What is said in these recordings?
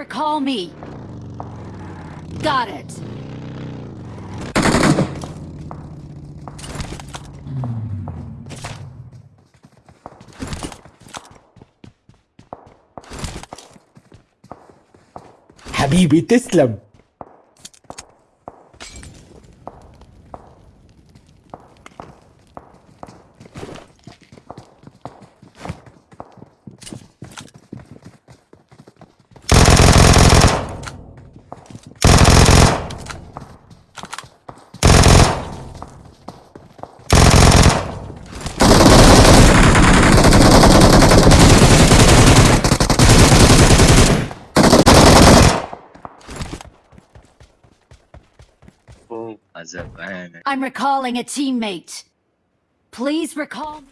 recall me. Got it. حبيبي تسلم I'm recalling a teammate. Please recall...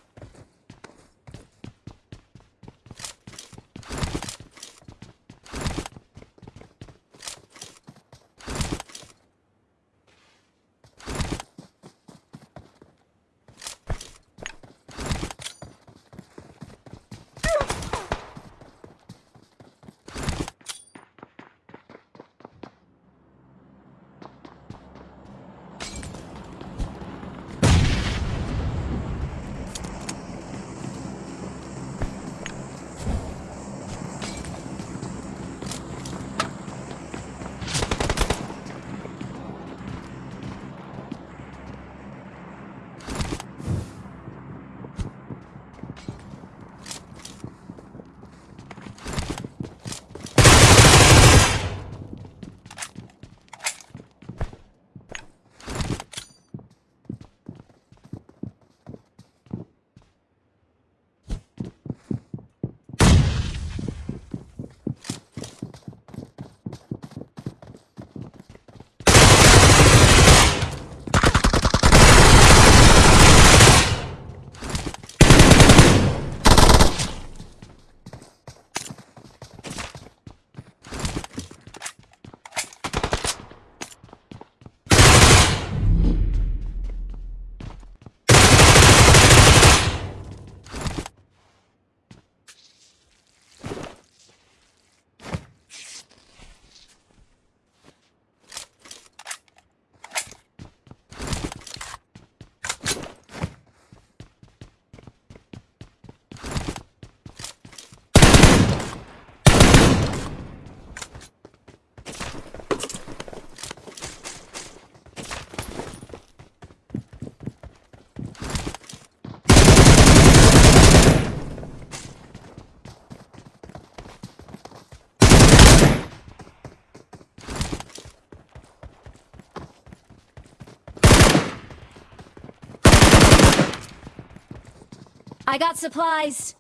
I got supplies.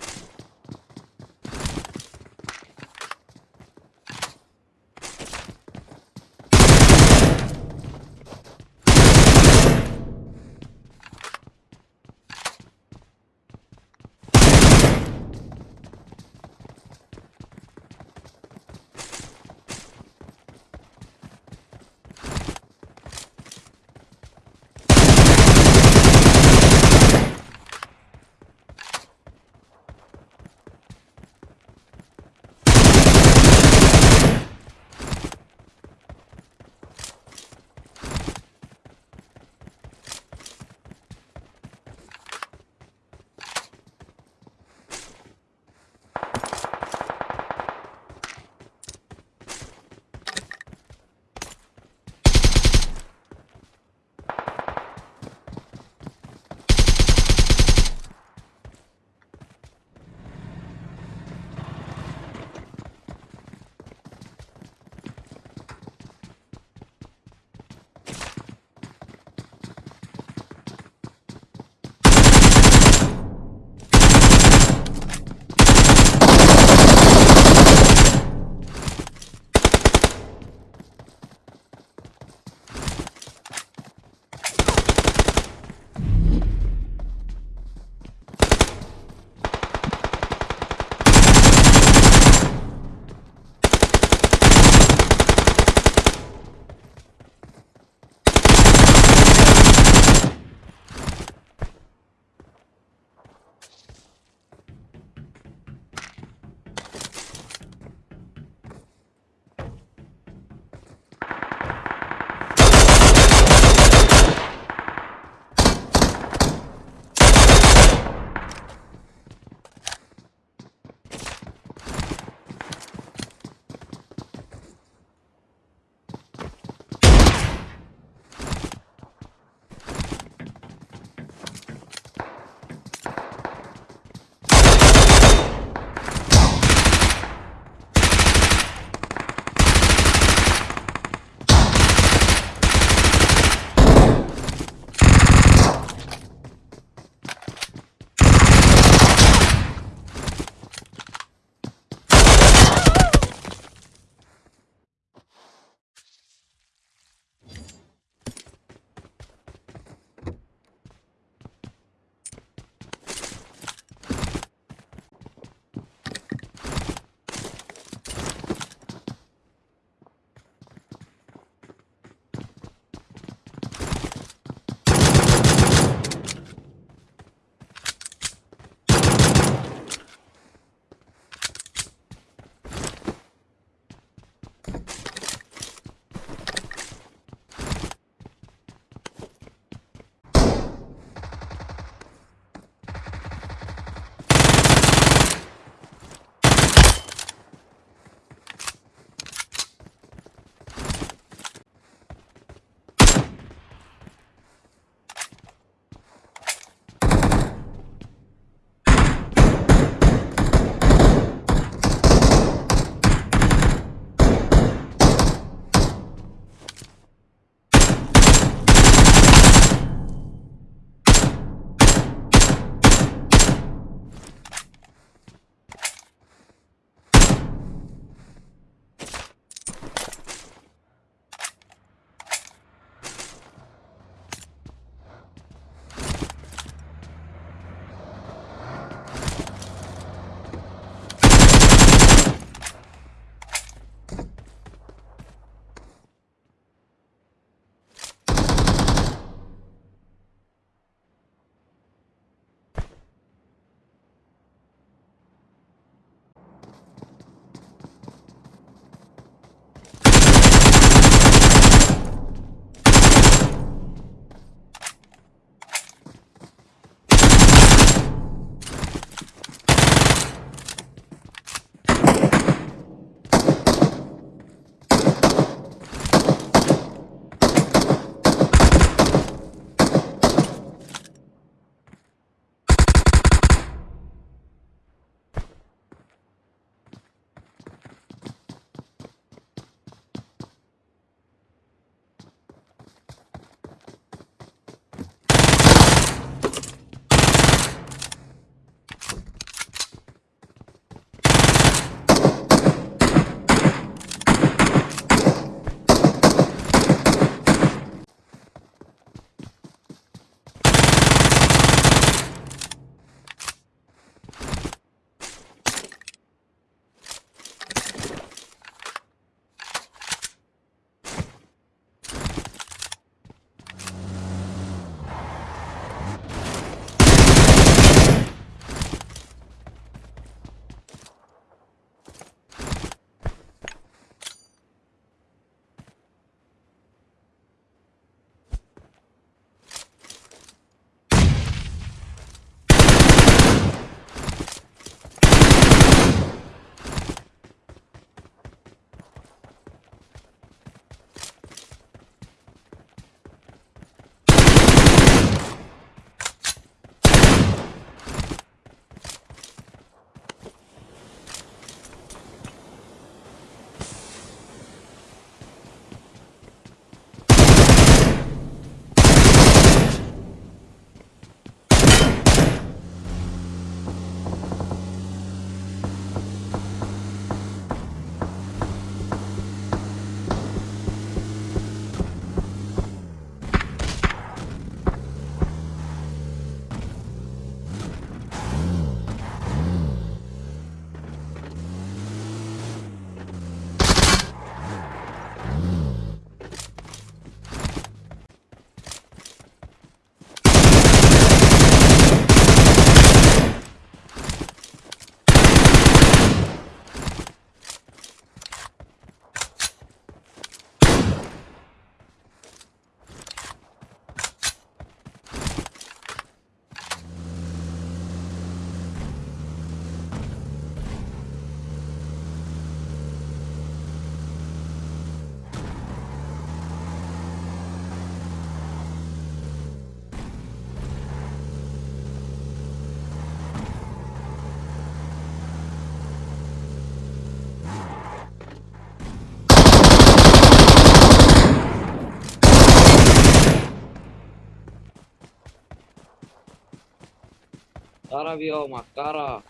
خرب يومك خرا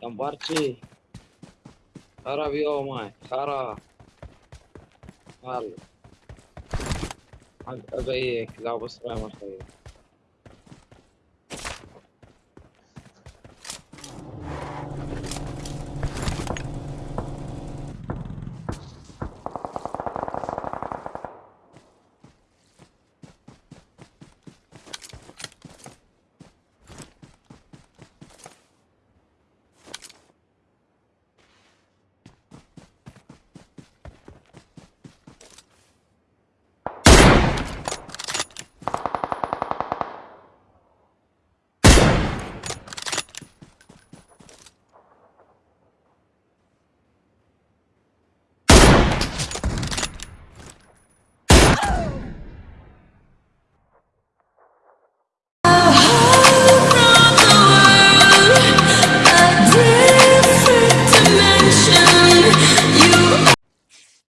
كمبرتشي خرب يومك خرا هلا حق ابيك لا بس ما